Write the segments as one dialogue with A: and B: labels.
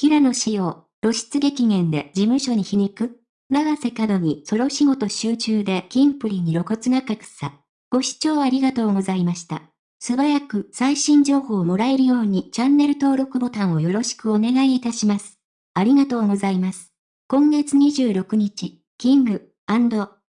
A: 平野紫耀、露出激減で事務所に皮肉？永瀬廉にソロ仕事集中でキンプリに露骨な格差。ご視聴ありがとうございました。素早く最新情報をもらえるようにチャンネル登録ボタンをよろしくお願いいたします。ありがとうございます。今月26日、キング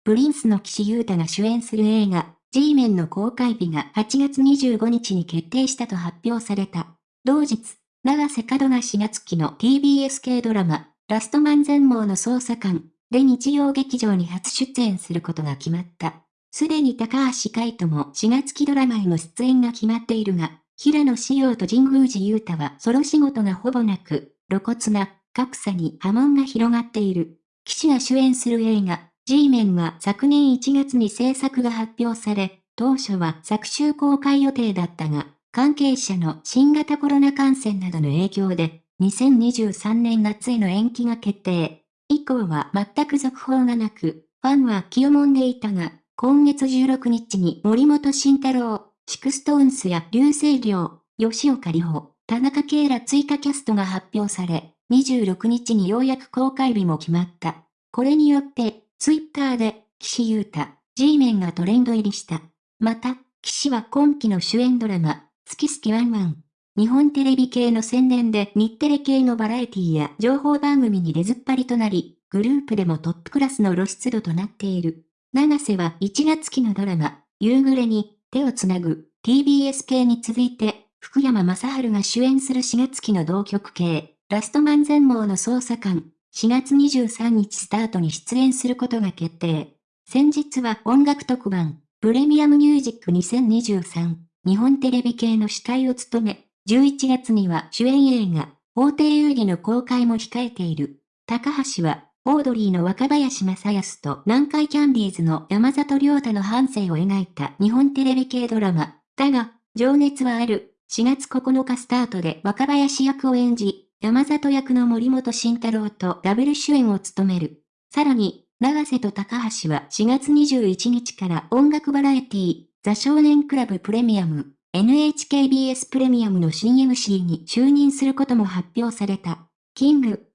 A: プリンスの岸優太が主演する映画、G メンの公開日が8月25日に決定したと発表された。同日、長瀬角が4月期の TBS 系ドラマ、ラストマン全盲の捜査官で日曜劇場に初出演することが決まった。すでに高橋海人も4月期ドラマへの出演が決まっているが、平野紫耀と神宮寺勇太はソロ仕事がほぼなく、露骨な格差に波紋が広がっている。騎士が主演する映画、G メンは昨年1月に制作が発表され、当初は昨週公開予定だったが、関係者の新型コロナ感染などの影響で、2023年夏への延期が決定。以降は全く続報がなく、ファンは気をもんでいたが、今月16日に森本慎太郎、 SixTONES や竜星涼、吉岡里帆、田中圭ら追加キャストが発表され、26日にようやく公開日も決まった。これによって、ツイッターで、岸優太、G メンがトレンド入りした。また、岸は今期の主演ドラマ、すきすきワンワン。日本テレビ系の宣伝で日テレ系のバラエティや情報番組に出ずっぱりとなり、グループでもトップクラスの露出度となっている。長瀬は1月期のドラマ、夕暮れに手をつなぐ TBS 系に続いて、福山雅治が主演する4月期の同局系、ラストマン全盲の捜査官、4月23日スタートに出演することが決定。先日は音楽特番、プレミアムミュージック2023、日本テレビ系の司会を務め、11月には主演映画、法廷遊戯の公開も控えている。高橋は、オードリーの若林正康と南海キャンディーズの山里亮太の半生を描いた日本テレビ系ドラマ、だが、情熱はある、4月9日スタートで若林役を演じ、山里役の森本慎太郎とダブル主演を務める。さらに、長瀬と高橋は4月21日から音楽バラエティザ少年クラブプレミアム、NHKBS プレミアムの新 MC に就任することも発表された。キング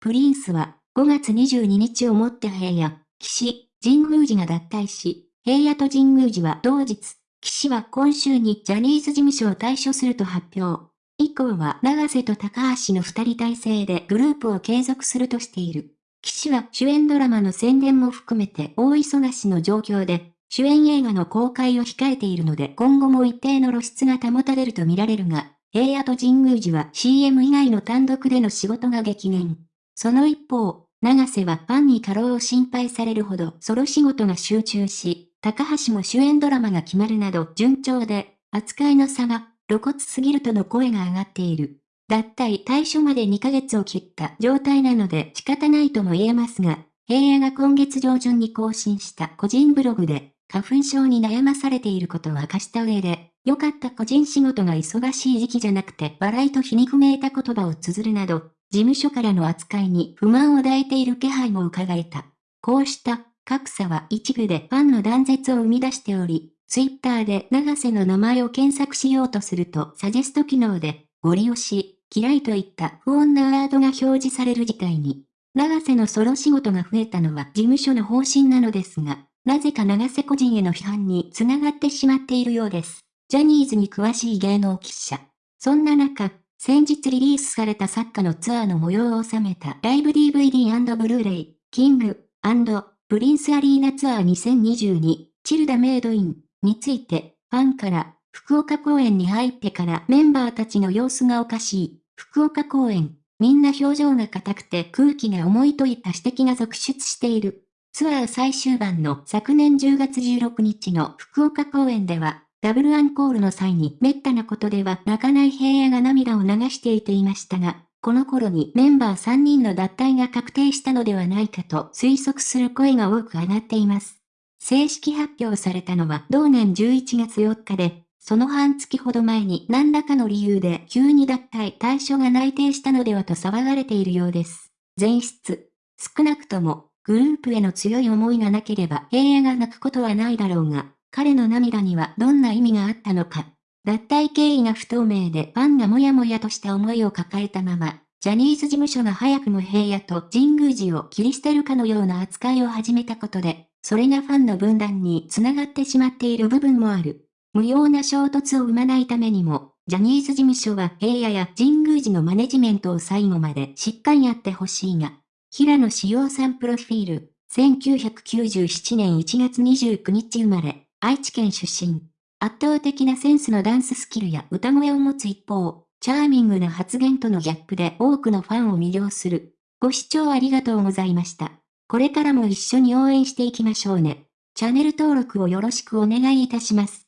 A: プリンスは5月22日をもって平野、岸、神宮寺が脱退し、平野と神宮寺は同日、岸は今秋にジャニーズ事務所を退所すると発表。以降は永瀬と高橋の二人体制でグループを継続するとしている。岸は主演ドラマの宣伝も含めて大忙しの状況で、主演映画の公開を控えているので今後も一定の露出が保たれると見られるが、平野と神宮寺は CM 以外の単独での仕事が激減。その一方、長瀬はファンに過労を心配されるほどソロ仕事が集中し、高橋も主演ドラマが決まるなど順調で、扱いの差が露骨すぎるとの声が上がっている。脱退対処まで2ヶ月を切った状態なので仕方ないとも言えますが、平野が今月上旬に更新した個人ブログで、花粉症に悩まされていることを明かした上で、良かった個人仕事が忙しい時期じゃなくて笑いと皮肉めいた言葉を綴るなど、事務所からの扱いに不満を抱いている気配も伺えた。こうした格差は一部でファンの断絶を生み出しており、ツイッターで長瀬の名前を検索しようとするとサジェスト機能で、ご利用し、嫌いといった不穏なワードが表示される事態に。長瀬のソロ仕事が増えたのは事務所の方針なのですが、なぜか長瀬個人への批判に繋がってしまっているようです。ジャニーズに詳しい芸能記者。そんな中、先日リリースされたサッカーのツアーの模様を収めたライブ DVD& ブルーレイ、キングプリンスアリーナツアー2022、チルダメイドイン。について、ファンから、福岡公演に入ってからメンバーたちの様子がおかしい。福岡公演、みんな表情が硬くて空気が重いといった指摘が続出している。ツアー最終盤の昨年10月16日の福岡公演では、ダブルアンコールの際に滅多なことでは泣かない平野が涙を流していていましたが、この頃にメンバー3人の脱退が確定したのではないかと推測する声が多く上がっています。正式発表されたのは同年11月4日で、その半月ほど前に何らかの理由で急に脱退対象が内定したのではと騒がれているようです。前室。少なくとも、グループへの強い思いがなければ平野が泣くことはないだろうが、彼の涙にはどんな意味があったのか。脱退経緯が不透明でファンがもやもやとした思いを抱えたまま、ジャニーズ事務所が早くも平野と神宮寺を切り捨てるかのような扱いを始めたことで、それがファンの分断につながってしまっている部分もある。無用な衝突を生まないためにも、ジャニーズ事務所は平野や神宮寺のマネジメントを最後までしっかりやってほしいが、平野志陽さんプロフィール、1997年1月29日生まれ、愛知県出身。圧倒的なセンスのダンススキルや歌声を持つ一方、チャーミングな発言とのギャップで多くのファンを魅了する。ご視聴ありがとうございました。これからも一緒に応援していきましょうね。チャンネル登録をよろしくお願いいたします。